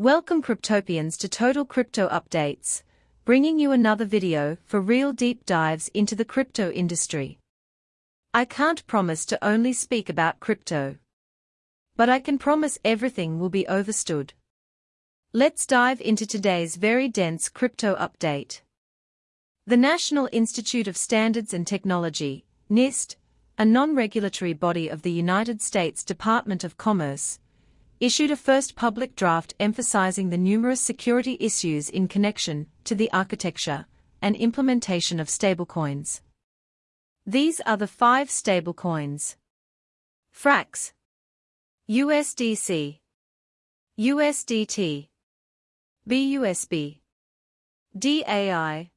Welcome Cryptopians to Total Crypto Updates, bringing you another video for real deep dives into the crypto industry. I can't promise to only speak about crypto. But I can promise everything will be overstood. Let's dive into today's very dense crypto update. The National Institute of Standards and Technology, NIST, a non-regulatory body of the United States Department of Commerce, issued a first public draft emphasizing the numerous security issues in connection to the architecture and implementation of stablecoins. These are the five stablecoins. FRAX. USDC USDT BUSD DAI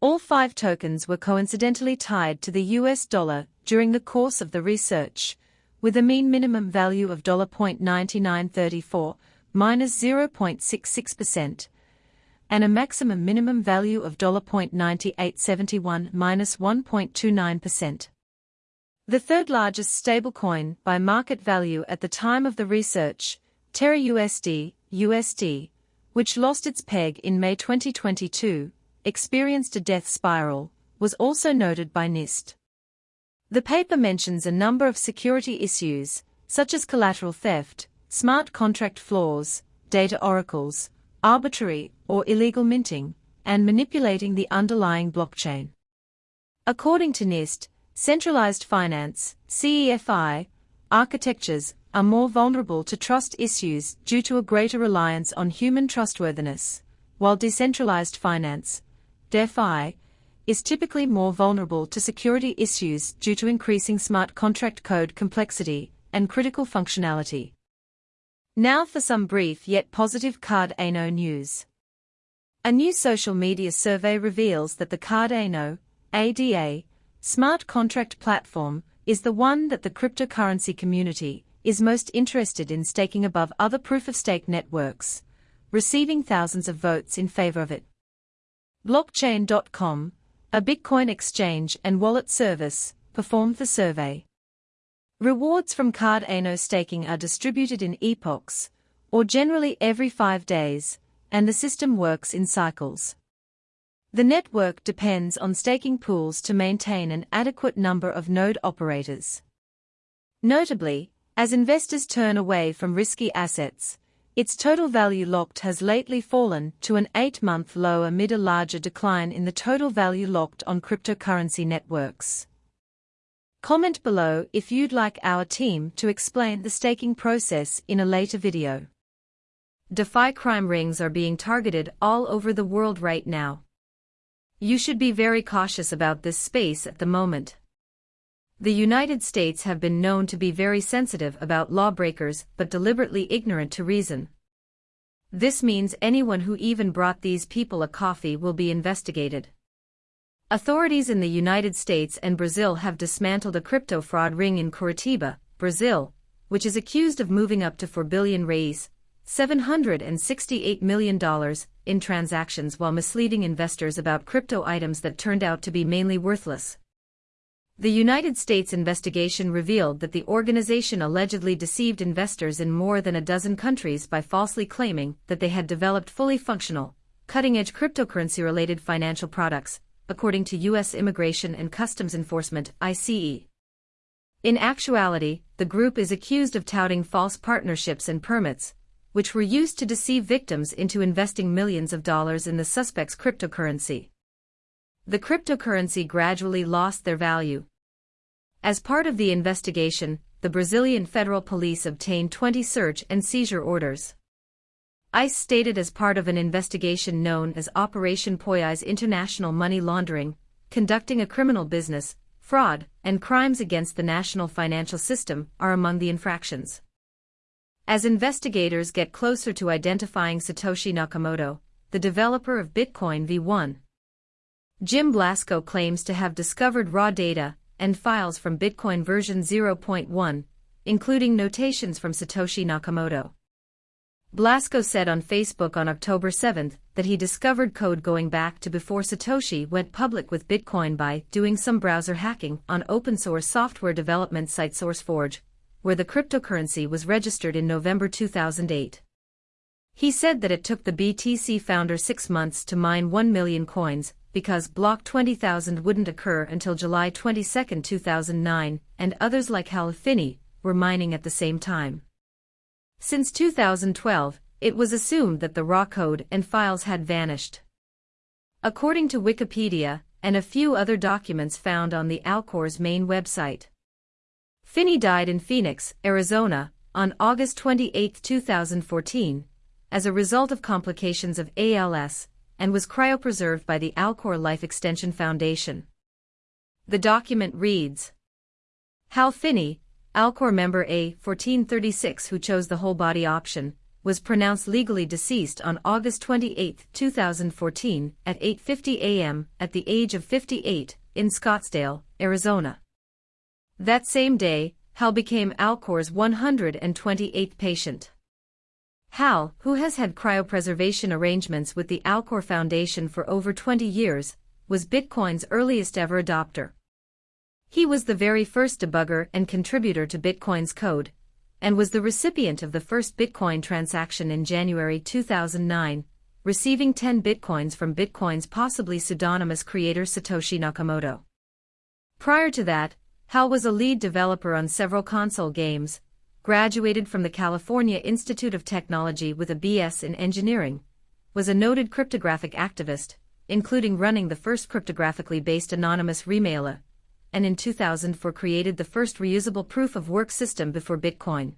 All five tokens were coincidentally tied to the US dollar during the course of the research, with a mean minimum value of $0.9934 minus 0.66%, and a maximum minimum value of $0.9871 minus 1.29%. The third largest stablecoin by market value at the time of the research, Terra USD, USD, which lost its peg in May 2022, experienced a death spiral, was also noted by NIST. The paper mentions a number of security issues, such as collateral theft, smart contract flaws, data oracles, arbitrary or illegal minting, and manipulating the underlying blockchain. According to NIST, centralized finance, CEFI, architectures are more vulnerable to trust issues due to a greater reliance on human trustworthiness, while decentralized finance, DeFi, is typically more vulnerable to security issues due to increasing smart contract code complexity and critical functionality. Now for some brief yet positive Cardano news. A new social media survey reveals that the Cardano ADA smart contract platform is the one that the cryptocurrency community is most interested in staking above other proof-of-stake networks, receiving thousands of votes in favor of it. Blockchain.com a Bitcoin exchange and wallet service, performed the survey. Rewards from Cardano staking are distributed in epochs, or generally every five days, and the system works in cycles. The network depends on staking pools to maintain an adequate number of node operators. Notably, as investors turn away from risky assets, its total value locked has lately fallen to an 8-month low amid a larger decline in the total value locked on cryptocurrency networks. Comment below if you'd like our team to explain the staking process in a later video. DeFi crime rings are being targeted all over the world right now. You should be very cautious about this space at the moment. The United States have been known to be very sensitive about lawbreakers but deliberately ignorant to reason. This means anyone who even brought these people a coffee will be investigated. Authorities in the United States and Brazil have dismantled a crypto fraud ring in Curitiba, Brazil, which is accused of moving up to 4 billion reais, $768 million, in transactions while misleading investors about crypto items that turned out to be mainly worthless. The United States investigation revealed that the organization allegedly deceived investors in more than a dozen countries by falsely claiming that they had developed fully functional, cutting-edge cryptocurrency-related financial products, according to U.S. Immigration and Customs Enforcement ICE. In actuality, the group is accused of touting false partnerships and permits, which were used to deceive victims into investing millions of dollars in the suspect's cryptocurrency the cryptocurrency gradually lost their value. As part of the investigation, the Brazilian Federal Police obtained 20 search and seizure orders. ICE stated as part of an investigation known as Operation Poyais International Money Laundering, conducting a criminal business, fraud, and crimes against the national financial system are among the infractions. As investigators get closer to identifying Satoshi Nakamoto, the developer of Bitcoin V1, Jim Blasko claims to have discovered raw data and files from Bitcoin version 0.1, including notations from Satoshi Nakamoto. Blasko said on Facebook on October 7 that he discovered code going back to before Satoshi went public with Bitcoin by doing some browser hacking on open source software development site SourceForge, where the cryptocurrency was registered in November 2008. He said that it took the BTC founder six months to mine 1 million coins, because block 20,000 wouldn't occur until July 22, 2009, and others like Hal Finney were mining at the same time. Since 2012, it was assumed that the raw code and files had vanished. According to Wikipedia, and a few other documents found on the Alcor's main website. Finney died in Phoenix, Arizona, on August 28, 2014, as a result of complications of ALS, and was cryopreserved by the Alcor Life Extension Foundation. The document reads Hal Finney, Alcor member A1436 who chose the whole body option, was pronounced legally deceased on August 28, 2014, at 8.50 a.m. at the age of 58, in Scottsdale, Arizona. That same day, Hal became Alcor's 128th patient. Hal, who has had cryopreservation arrangements with the Alcor Foundation for over 20 years, was Bitcoin's earliest ever adopter. He was the very first debugger and contributor to Bitcoin's code, and was the recipient of the first Bitcoin transaction in January 2009, receiving 10 Bitcoins from Bitcoin's possibly pseudonymous creator Satoshi Nakamoto. Prior to that, Hal was a lead developer on several console games, graduated from the California Institute of Technology with a BS in engineering, was a noted cryptographic activist, including running the first cryptographically based anonymous remailer, and in 2004 created the first reusable proof-of-work system before Bitcoin.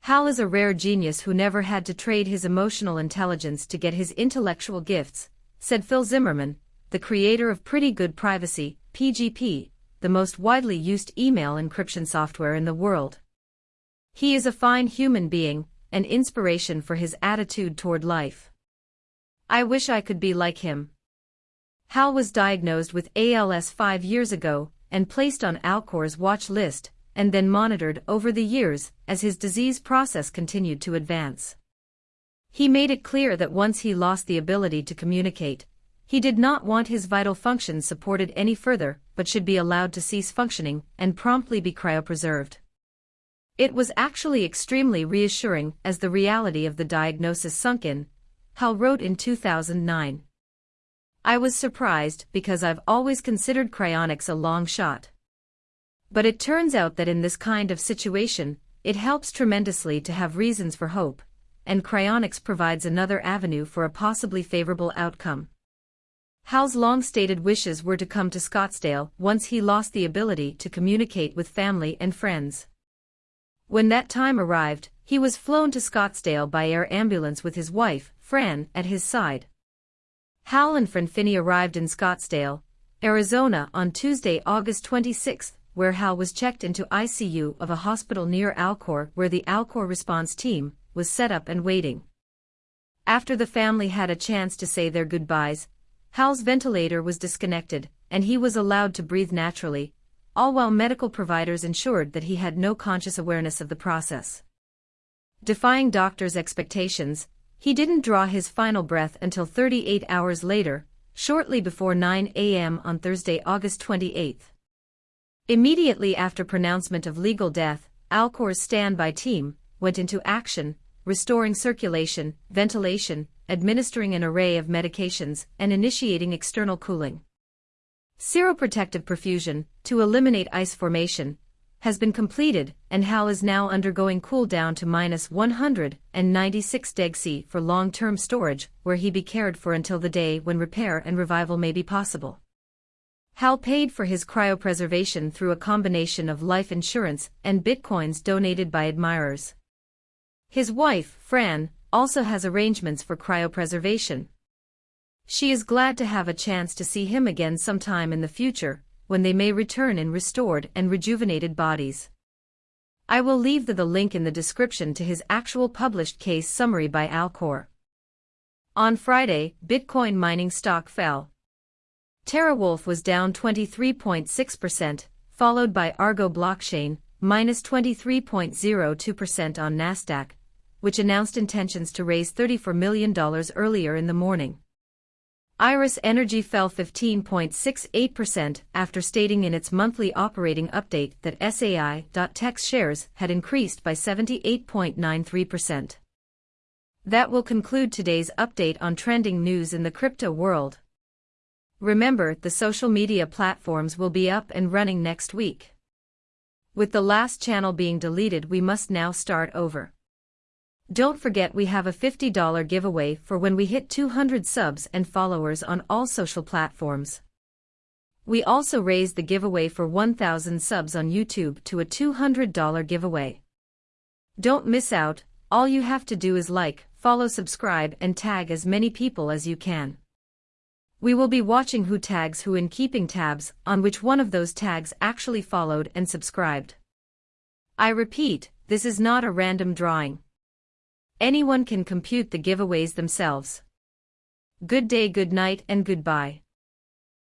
Hal is a rare genius who never had to trade his emotional intelligence to get his intellectual gifts, said Phil Zimmermann, the creator of Pretty Good Privacy, PGP, the most widely used email encryption software in the world. He is a fine human being, an inspiration for his attitude toward life. I wish I could be like him. Hal was diagnosed with ALS five years ago and placed on Alcor's watch list, and then monitored over the years as his disease process continued to advance. He made it clear that once he lost the ability to communicate, he did not want his vital functions supported any further but should be allowed to cease functioning and promptly be cryopreserved. It was actually extremely reassuring as the reality of the diagnosis sunk in, Hal wrote in 2009. I was surprised because I've always considered cryonics a long shot. But it turns out that in this kind of situation, it helps tremendously to have reasons for hope, and cryonics provides another avenue for a possibly favorable outcome. Hal's long-stated wishes were to come to Scottsdale once he lost the ability to communicate with family and friends. When that time arrived, he was flown to Scottsdale by air ambulance with his wife, Fran, at his side. Hal and Fran Finney arrived in Scottsdale, Arizona on Tuesday, August 26, where Hal was checked into ICU of a hospital near Alcor where the Alcor response team was set up and waiting. After the family had a chance to say their goodbyes, Hal's ventilator was disconnected, and he was allowed to breathe naturally, all while medical providers ensured that he had no conscious awareness of the process. Defying doctors' expectations, he didn't draw his final breath until 38 hours later, shortly before 9 a.m. on Thursday, August 28. Immediately after pronouncement of legal death, Alcor's standby team went into action, restoring circulation, ventilation, administering an array of medications, and initiating external cooling. Cryoprotective perfusion, to eliminate ice formation, has been completed, and Hal is now undergoing cool down to minus 196 deg C for long-term storage, where he be cared for until the day when repair and revival may be possible. Hal paid for his cryopreservation through a combination of life insurance and bitcoins donated by admirers. His wife, Fran, also has arrangements for cryopreservation. She is glad to have a chance to see him again sometime in the future, when they may return in restored and rejuvenated bodies. I will leave the, the link in the description to his actual published case summary by Alcor. On Friday, Bitcoin mining stock fell. TeraWulf was down 23.6%, followed by Argo Blockchain, minus 23.02% on Nasdaq, which announced intentions to raise $34 million earlier in the morning. Iris Energy fell 15.68% after stating in its monthly operating update that SAI.Tech's shares had increased by 78.93%. That will conclude today's update on trending news in the crypto world. Remember, the social media platforms will be up and running next week. With the last channel being deleted, we must now start over. Don't forget we have a $50 giveaway for when we hit 200 subs and followers on all social platforms. We also raised the giveaway for 1,000 subs on YouTube to a $200 giveaway. Don't miss out, all you have to do is like, follow subscribe and tag as many people as you can. We will be watching who tags who in keeping tabs on which one of those tags actually followed and subscribed. I repeat, this is not a random drawing. Anyone can compute the giveaways themselves. Good day good night and goodbye.